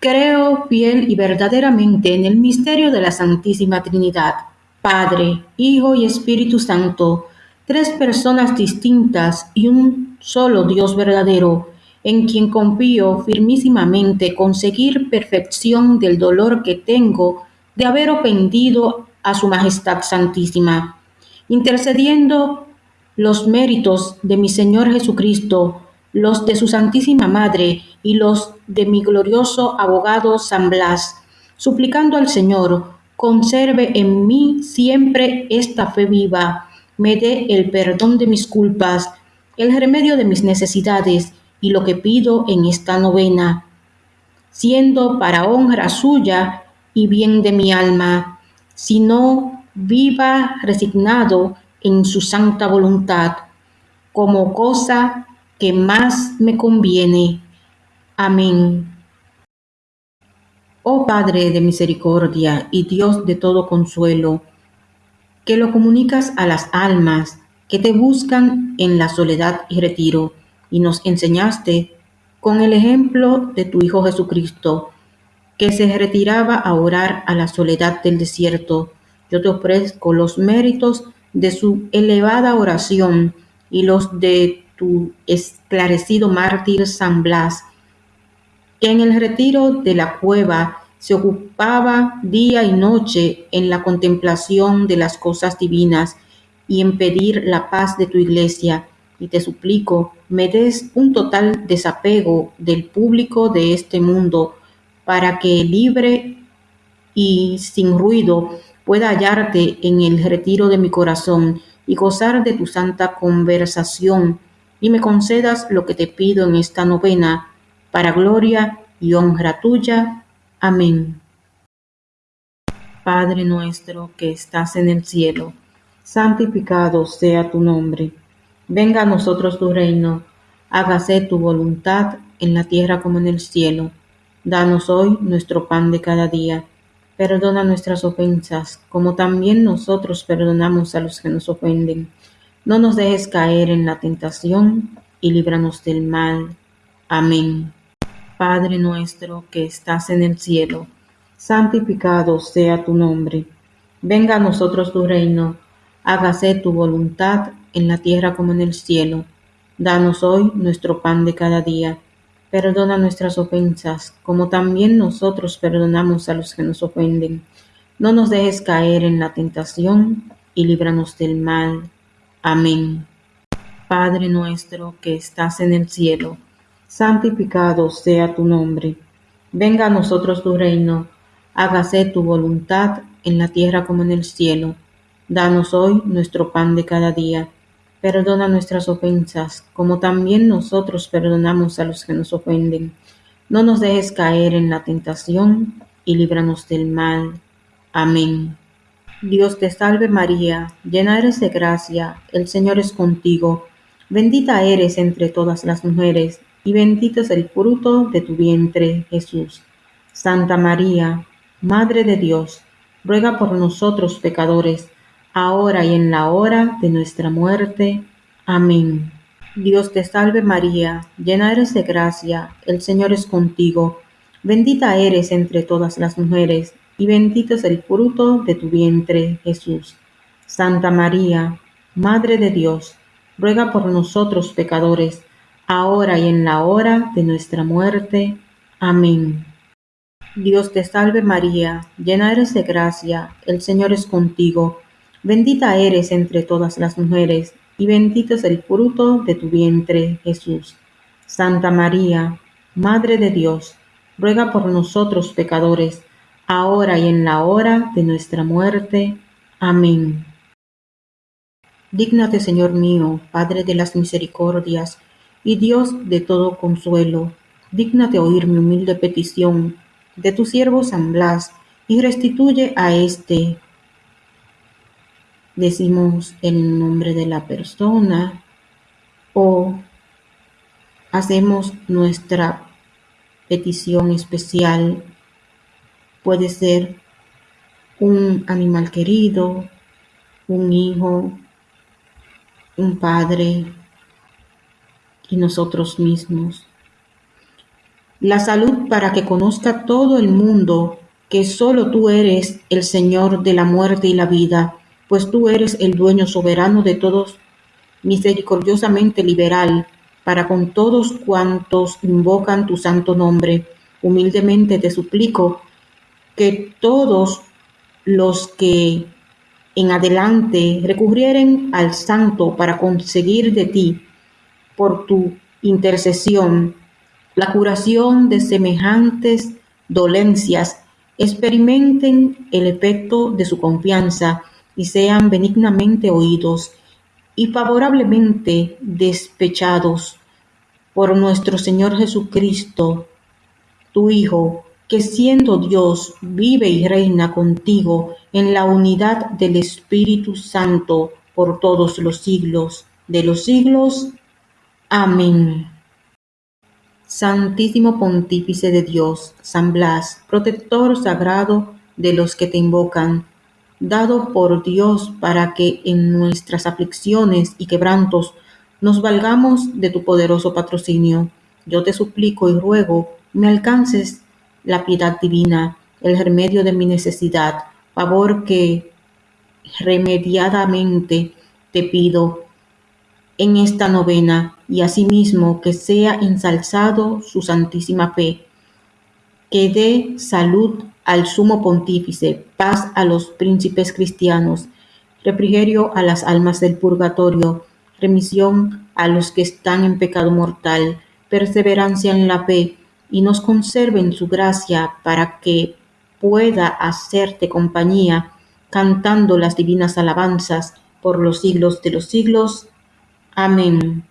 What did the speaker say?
Creo fiel y verdaderamente en el misterio de la Santísima Trinidad, Padre, Hijo y Espíritu Santo, tres personas distintas y un solo Dios verdadero, en quien confío firmísimamente conseguir perfección del dolor que tengo de haber ofendido a Su Majestad Santísima, intercediendo los méritos de mi Señor Jesucristo los de su Santísima Madre y los de mi glorioso abogado San Blas, suplicando al Señor, conserve en mí siempre esta fe viva, me dé el perdón de mis culpas, el remedio de mis necesidades y lo que pido en esta novena, siendo para honra suya y bien de mi alma, sino viva resignado en su santa voluntad, como cosa que más me conviene. Amén. Oh Padre de misericordia y Dios de todo consuelo, que lo comunicas a las almas que te buscan en la soledad y retiro, y nos enseñaste con el ejemplo de tu Hijo Jesucristo, que se retiraba a orar a la soledad del desierto. Yo te ofrezco los méritos de su elevada oración y los de tu esclarecido mártir San Blas, que en el retiro de la cueva se ocupaba día y noche en la contemplación de las cosas divinas y en pedir la paz de tu iglesia. Y te suplico, me des un total desapego del público de este mundo, para que libre y sin ruido pueda hallarte en el retiro de mi corazón y gozar de tu santa conversación y me concedas lo que te pido en esta novena, para gloria y honra tuya. Amén. Padre nuestro que estás en el cielo, santificado sea tu nombre. Venga a nosotros tu reino, hágase tu voluntad en la tierra como en el cielo. Danos hoy nuestro pan de cada día. Perdona nuestras ofensas, como también nosotros perdonamos a los que nos ofenden no nos dejes caer en la tentación y líbranos del mal. Amén. Padre nuestro que estás en el cielo, santificado sea tu nombre. Venga a nosotros tu reino, hágase tu voluntad en la tierra como en el cielo. Danos hoy nuestro pan de cada día. Perdona nuestras ofensas, como también nosotros perdonamos a los que nos ofenden. No nos dejes caer en la tentación y líbranos del mal. Amén. Padre nuestro que estás en el cielo, santificado sea tu nombre. Venga a nosotros tu reino, hágase tu voluntad en la tierra como en el cielo. Danos hoy nuestro pan de cada día. Perdona nuestras ofensas, como también nosotros perdonamos a los que nos ofenden. No nos dejes caer en la tentación y líbranos del mal. Amén. Dios te salve María, llena eres de gracia, el Señor es contigo, bendita eres entre todas las mujeres, y bendito es el fruto de tu vientre, Jesús. Santa María, Madre de Dios, ruega por nosotros pecadores, ahora y en la hora de nuestra muerte. Amén. Dios te salve María, llena eres de gracia, el Señor es contigo, bendita eres entre todas las mujeres, y bendito es el fruto de tu vientre, Jesús. Santa María, Madre de Dios, ruega por nosotros pecadores, ahora y en la hora de nuestra muerte. Amén. Dios te salve María, llena eres de gracia, el Señor es contigo, bendita eres entre todas las mujeres, y bendito es el fruto de tu vientre, Jesús. Santa María, Madre de Dios, ruega por nosotros pecadores, ahora y en la hora de nuestra muerte. Amén. Dígnate, Señor mío, Padre de las misericordias y Dios de todo consuelo, dígnate oír mi humilde petición de tu siervo San Blas y restituye a éste. Decimos el nombre de la persona o hacemos nuestra petición especial Puede ser un animal querido, un hijo, un padre y nosotros mismos. la salud para que conozca todo el mundo que solo tú eres el Señor de la muerte y la vida, pues tú eres el dueño soberano de todos, misericordiosamente liberal, para con todos cuantos invocan tu santo nombre. Humildemente te suplico que todos los que en adelante recurrieren al santo para conseguir de ti, por tu intercesión, la curación de semejantes dolencias, experimenten el efecto de su confianza y sean benignamente oídos y favorablemente despechados por nuestro Señor Jesucristo, tu Hijo, que siendo Dios vive y reina contigo en la unidad del Espíritu Santo por todos los siglos de los siglos. Amén. Santísimo Pontífice de Dios, San Blas, protector sagrado de los que te invocan, dado por Dios para que en nuestras aflicciones y quebrantos nos valgamos de tu poderoso patrocinio. Yo te suplico y ruego me alcances la piedad divina, el remedio de mi necesidad, favor que remediadamente te pido en esta novena y asimismo que sea ensalzado su santísima fe, que dé salud al sumo pontífice, paz a los príncipes cristianos, refrigerio a las almas del purgatorio, remisión a los que están en pecado mortal, perseverancia en la fe, y nos conserve en su gracia para que pueda hacerte compañía, cantando las divinas alabanzas por los siglos de los siglos. Amén.